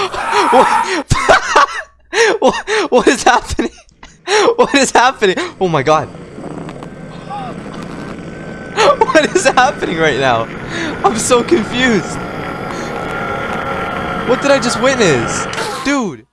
what? What is happening? What is happening? Oh my god. What is happening right now? I'm so confused. What did I just witness? Dude.